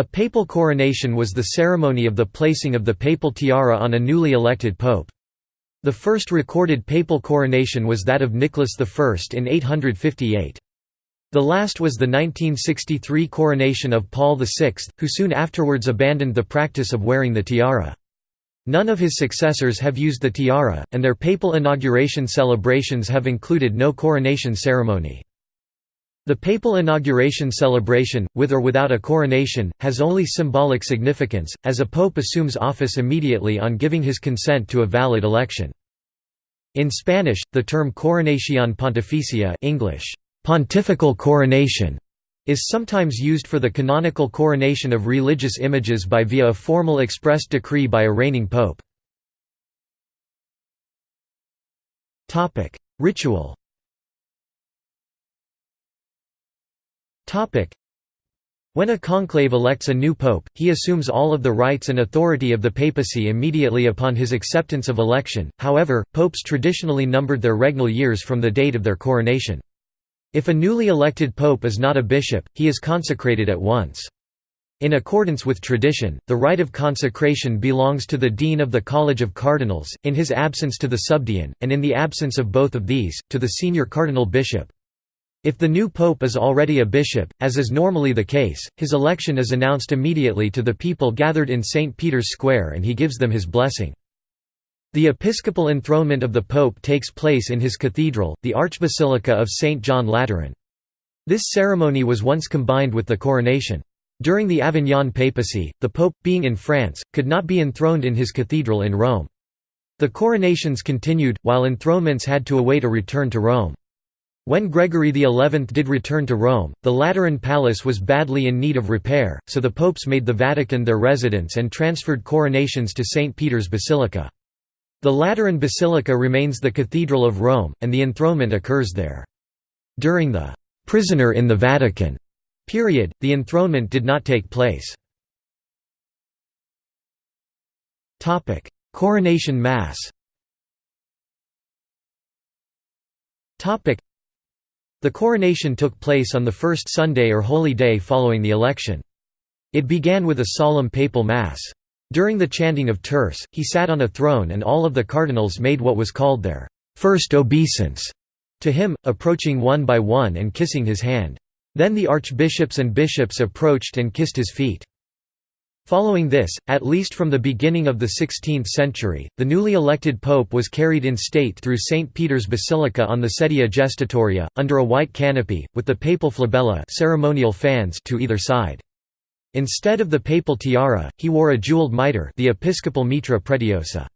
A papal coronation was the ceremony of the placing of the papal tiara on a newly elected pope. The first recorded papal coronation was that of Nicholas I in 858. The last was the 1963 coronation of Paul VI, who soon afterwards abandoned the practice of wearing the tiara. None of his successors have used the tiara, and their papal inauguration celebrations have included no coronation ceremony. The papal inauguration celebration, with or without a coronation, has only symbolic significance, as a pope assumes office immediately on giving his consent to a valid election. In Spanish, the term coronación pontificia English, pontifical coronation, is sometimes used for the canonical coronation of religious images by via a formal express decree by a reigning pope. Ritual when a conclave elects a new pope, he assumes all of the rights and authority of the papacy immediately upon his acceptance of election, however, popes traditionally numbered their regnal years from the date of their coronation. If a newly elected pope is not a bishop, he is consecrated at once. In accordance with tradition, the right of consecration belongs to the dean of the College of Cardinals, in his absence to the subdean, and in the absence of both of these, to the senior cardinal bishop. If the new pope is already a bishop, as is normally the case, his election is announced immediately to the people gathered in St. Peter's Square and he gives them his blessing. The episcopal enthronement of the pope takes place in his cathedral, the Archbasilica of St. John Lateran. This ceremony was once combined with the coronation. During the Avignon papacy, the pope, being in France, could not be enthroned in his cathedral in Rome. The coronations continued, while enthronements had to await a return to Rome. When Gregory XI did return to Rome, the Lateran palace was badly in need of repair, so the popes made the Vatican their residence and transferred coronations to St. Peter's Basilica. The Lateran Basilica remains the Cathedral of Rome, and the enthronement occurs there. During the «prisoner in the Vatican» period, the enthronement did not take place. Coronation Mass the coronation took place on the first Sunday or Holy Day following the election. It began with a solemn papal mass. During the chanting of terce, he sat on a throne and all of the cardinals made what was called their first obeisance to him, approaching one by one and kissing his hand. Then the archbishops and bishops approached and kissed his feet. Following this, at least from the beginning of the 16th century, the newly elected pope was carried in state through St. Peter's Basilica on the sedia gestatoria, under a white canopy, with the papal flabella ceremonial fans to either side. Instead of the papal tiara, he wore a jeweled mitre the episcopal mitra pretiosa.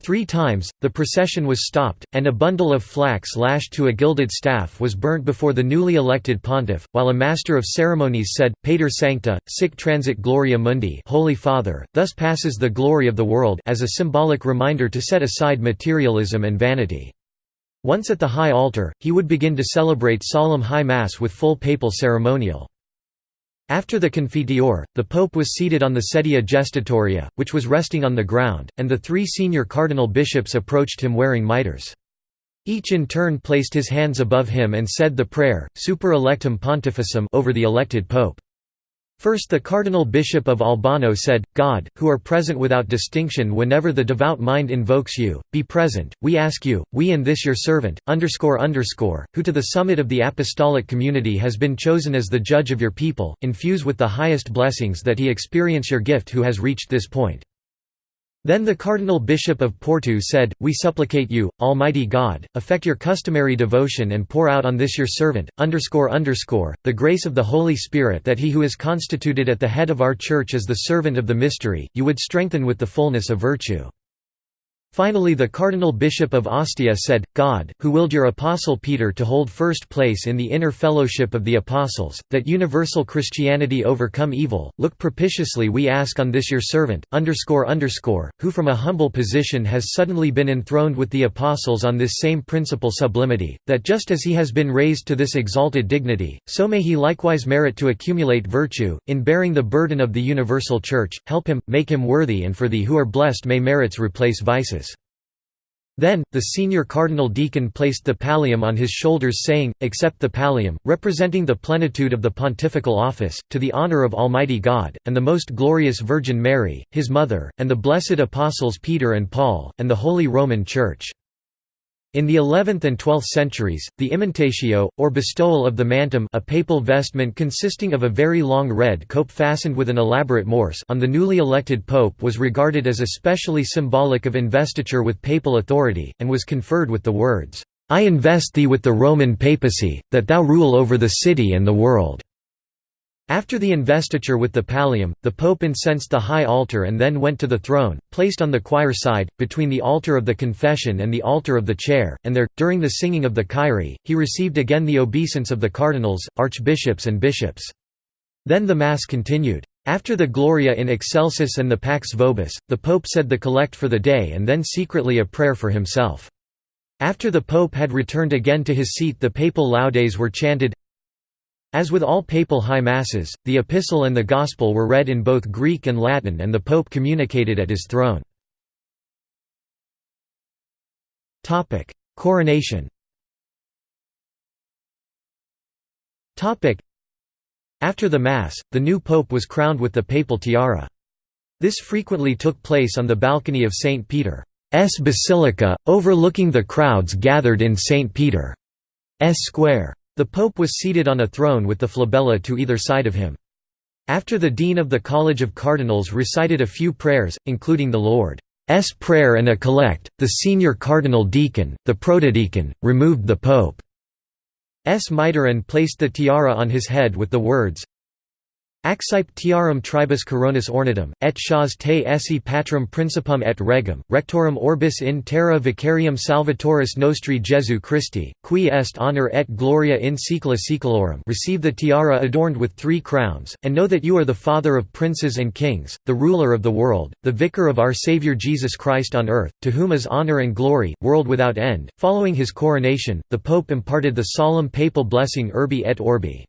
Three times, the procession was stopped, and a bundle of flax lashed to a gilded staff was burnt before the newly elected pontiff, while a master of ceremonies said, Pater Sancte, sic transit gloria mundi Holy Father, thus passes the glory of the world as a symbolic reminder to set aside materialism and vanity. Once at the high altar, he would begin to celebrate solemn high mass with full papal ceremonial. After the Confiteor, the pope was seated on the sedia gestatoria, which was resting on the ground, and the three senior cardinal bishops approached him wearing mitres. Each in turn placed his hands above him and said the prayer, super electum pontificem over the elected pope. First the Cardinal Bishop of Albano said, God, who are present without distinction whenever the devout mind invokes you, be present, we ask you, we and this your servant, underscore underscore, who to the summit of the apostolic community has been chosen as the judge of your people, infuse with the highest blessings that he experience your gift who has reached this point. Then the Cardinal Bishop of Porto said, We supplicate you, Almighty God, effect your customary devotion and pour out on this your servant, underscore underscore, the grace of the Holy Spirit that he who is constituted at the head of our Church as the servant of the mystery, you would strengthen with the fullness of virtue. Finally the Cardinal Bishop of Ostia said, God, who willed your Apostle Peter to hold first place in the inner fellowship of the Apostles, that universal Christianity overcome evil, look propitiously we ask on this your servant, underscore underscore, who from a humble position has suddenly been enthroned with the Apostles on this same principal sublimity, that just as he has been raised to this exalted dignity, so may he likewise merit to accumulate virtue, in bearing the burden of the universal Church, help him, make him worthy and for thee who are blessed may merits replace vices. Then, the senior cardinal deacon placed the pallium on his shoulders saying, Accept the pallium, representing the plenitude of the pontifical office, to the honor of Almighty God, and the most glorious Virgin Mary, his mother, and the blessed apostles Peter and Paul, and the Holy Roman Church. In the 11th and 12th centuries, the immantatio, or bestowal of the mantum a papal vestment consisting of a very long red cope fastened with an elaborate morse on the newly elected pope was regarded as especially symbolic of investiture with papal authority, and was conferred with the words, "'I invest thee with the Roman papacy, that thou rule over the city and the world." After the investiture with the pallium, the pope incensed the high altar and then went to the throne, placed on the choir side, between the altar of the confession and the altar of the chair, and there, during the singing of the Kyrie, he received again the obeisance of the cardinals, archbishops and bishops. Then the Mass continued. After the Gloria in Excelsis and the Pax Vobis, the Pope said the collect for the day and then secretly a prayer for himself. After the Pope had returned again to his seat the papal laudes were chanted, as with all papal high masses, the epistle and the gospel were read in both Greek and Latin and the pope communicated at his throne. Coronation After the Mass, the new pope was crowned with the papal tiara. This frequently took place on the balcony of St. Peter's Basilica, overlooking the crowds gathered in St. Peter's Square. The Pope was seated on a throne with the flabella to either side of him. After the Dean of the College of Cardinals recited a few prayers, including the Lord's Prayer and a collect, the senior cardinal deacon, the protodeacon, removed the Pope's mitre and placed the tiara on his head with the words, Accipe tiarum tribus coronis ornatum, et shas te esse patrum principum et regum, rectorum orbis in terra vicarium salvatoris nostri Jesu Christi, qui est honor et gloria in saecula saeculorum receive the tiara adorned with three crowns, and know that you are the Father of princes and kings, the ruler of the world, the vicar of our Saviour Jesus Christ on earth, to whom is honor and glory, world without end. Following his coronation, the Pope imparted the solemn papal blessing Urbi et Orbi.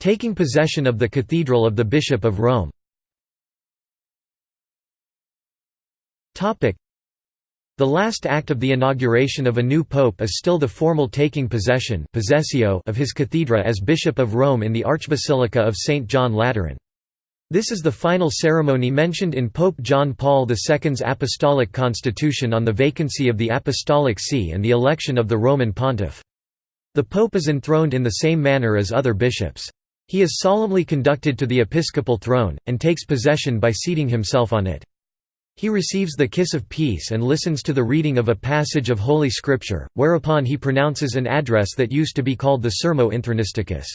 Taking possession of the Cathedral of the Bishop of Rome the last act of the inauguration of a new pope is still the formal taking possession of his cathedra as Bishop of Rome in the Archbasilica of St. John Lateran. This is the final ceremony mentioned in Pope John Paul II's Apostolic Constitution on the vacancy of the Apostolic See and the election of the Roman Pontiff. The pope is enthroned in the same manner as other bishops. He is solemnly conducted to the episcopal throne, and takes possession by seating himself on it. He receives the kiss of peace and listens to the reading of a passage of Holy Scripture, whereupon he pronounces an address that used to be called the Sermo Intronisticus.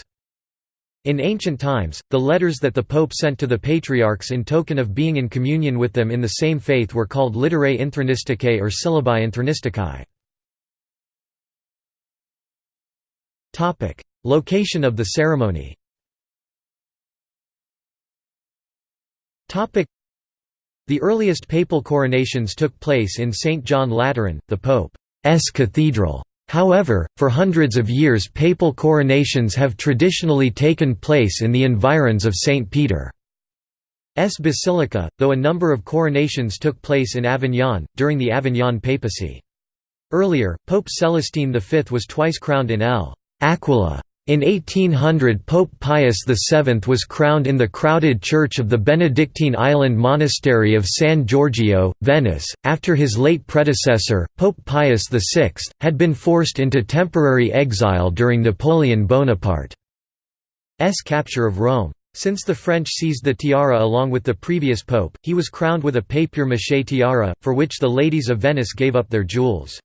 In ancient times, the letters that the Pope sent to the patriarchs in token of being in communion with them in the same faith were called Literae Intronisticae or Syllabi Intronisticae. Location of the ceremony. Topic: The earliest papal coronations took place in St. John Lateran, the Pope's cathedral. However, for hundreds of years papal coronations have traditionally taken place in the environs of St. Peter's Basilica, though a number of coronations took place in Avignon, during the Avignon papacy. Earlier, Pope Celestine V was twice crowned in L. Aquila. In 1800 Pope Pius VII was crowned in the crowded church of the Benedictine island monastery of San Giorgio, Venice, after his late predecessor, Pope Pius VI, had been forced into temporary exile during Napoleon Bonaparte's capture of Rome. Since the French seized the tiara along with the previous pope, he was crowned with a papier-mâché tiara, for which the ladies of Venice gave up their jewels.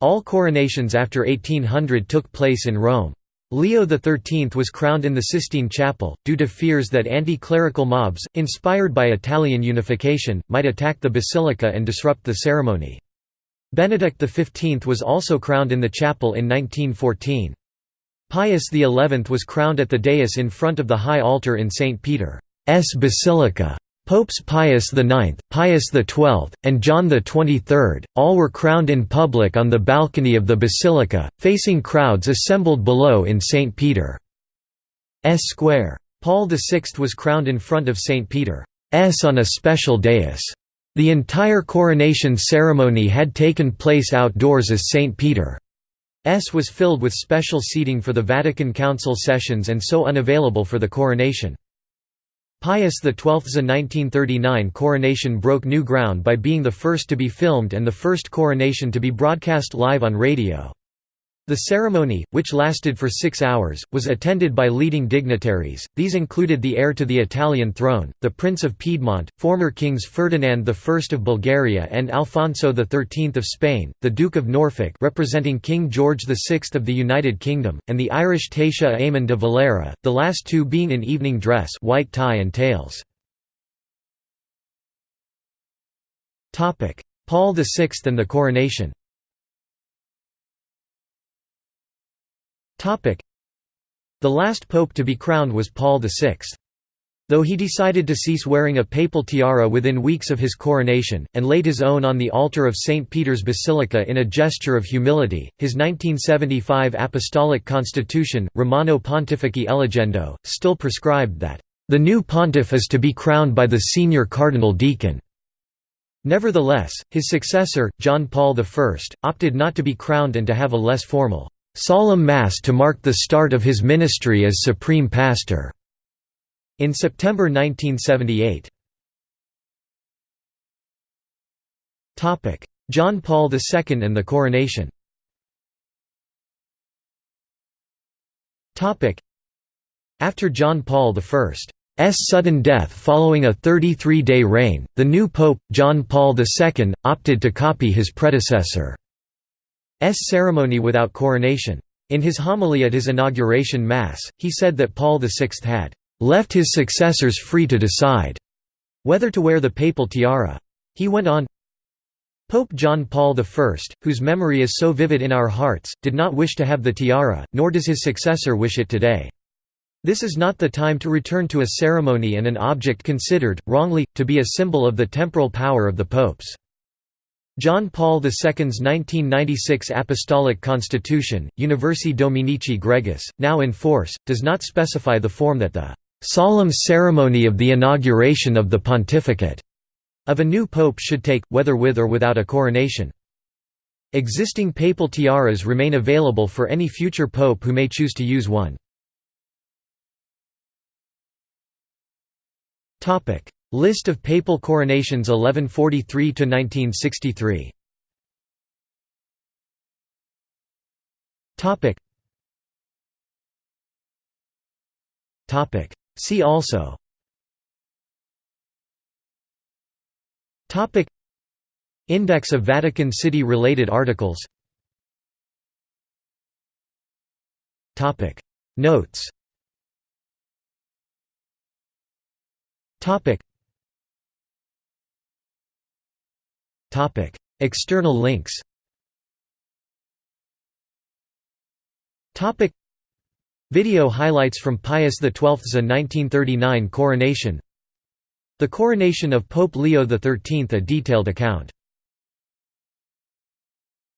All coronations after 1800 took place in Rome. Leo XIII was crowned in the Sistine Chapel, due to fears that anti-clerical mobs, inspired by Italian unification, might attack the basilica and disrupt the ceremony. Benedict XV was also crowned in the chapel in 1914. Pius XI was crowned at the dais in front of the high altar in St. Peter's Basilica. Popes Pius IX, Pius XII, and John XXIII, all were crowned in public on the balcony of the basilica, facing crowds assembled below in St. Peter's Square. Paul VI was crowned in front of St. Peter's on a special dais. The entire coronation ceremony had taken place outdoors as St. Peter's was filled with special seating for the Vatican Council sessions and so unavailable for the coronation. Pius XII's 1939 coronation broke new ground by being the first to be filmed and the first coronation to be broadcast live on radio. The ceremony, which lasted for six hours, was attended by leading dignitaries, these included the heir to the Italian throne, the Prince of Piedmont, former kings Ferdinand I of Bulgaria and Alfonso XIII of Spain, the Duke of Norfolk representing King George VI of the United Kingdom, and the Irish Taoiseach Éamon de Valera, the last two being in evening dress white tie and tails. Paul VI and the coronation The last pope to be crowned was Paul VI. Though he decided to cease wearing a papal tiara within weeks of his coronation, and laid his own on the altar of St. Peter's Basilica in a gesture of humility, his 1975 Apostolic Constitution, Romano Pontifici Eligendo, still prescribed that, "...the new pontiff is to be crowned by the senior cardinal deacon." Nevertheless, his successor, John Paul I, opted not to be crowned and to have a less formal solemn Mass to mark the start of his ministry as Supreme Pastor. In September 1978. John Paul II and the coronation After John Paul I's sudden death following a 33-day reign, the new pope, John Paul II, opted to copy his predecessor. Ceremony without coronation. In his homily at his inauguration Mass, he said that Paul VI had left his successors free to decide whether to wear the papal tiara. He went on, Pope John Paul I, whose memory is so vivid in our hearts, did not wish to have the tiara, nor does his successor wish it today. This is not the time to return to a ceremony and an object considered, wrongly, to be a symbol of the temporal power of the popes. John Paul II's 1996 Apostolic Constitution, Universi Dominici Gregis, now in force, does not specify the form that the "...solemn ceremony of the inauguration of the pontificate." of a new pope should take, whether with or without a coronation. Existing papal tiaras remain available for any future pope who may choose to use one. List of papal coronations 1143 to 1963. Topic. Topic. See also. Topic. Index of Vatican City related articles. Topic. Notes. Topic. External links Video highlights from Pius XII's 1939 coronation. The coronation of Pope Leo XIII a detailed account